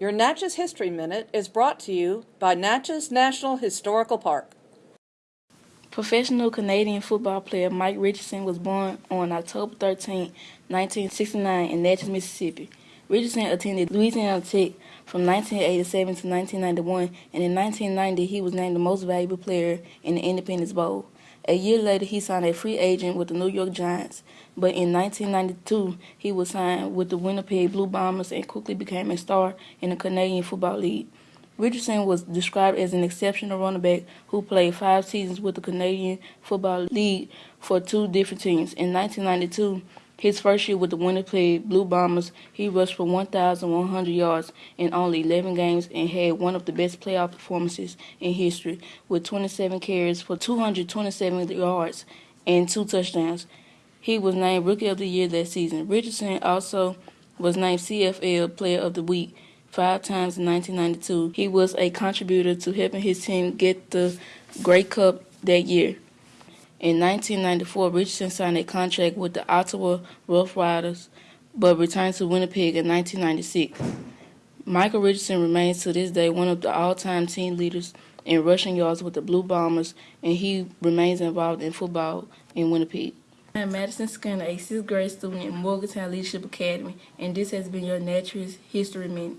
Your Natchez History Minute is brought to you by Natchez National Historical Park. Professional Canadian football player Mike Richardson was born on October 13, 1969 in Natchez, Mississippi. Richardson attended Louisiana Tech from 1987 to 1991, and in 1990 he was named the most valuable player in the Independence Bowl. A year later, he signed a free agent with the New York Giants, but in 1992 he was signed with the Winnipeg Blue Bombers and quickly became a star in the Canadian Football League. Richardson was described as an exceptional running back who played five seasons with the Canadian Football League for two different teams. In 1992, his first year with the Winnipeg Blue Bombers, he rushed for 1,100 yards in only 11 games and had one of the best playoff performances in history with 27 carries for 227 yards and two touchdowns. He was named Rookie of the Year that season. Richardson also was named CFL Player of the Week five times in 1992. He was a contributor to helping his team get the Grey Cup that year. In 1994, Richardson signed a contract with the Ottawa Rough Riders, but returned to Winnipeg in 1996. Michael Richardson remains to this day one of the all-time team leaders in rushing yards with the Blue Bombers, and he remains involved in football in Winnipeg. I'm Madison Skinner, a sixth grade student in Morgantown Leadership Academy, and this has been your Natchez History Minute.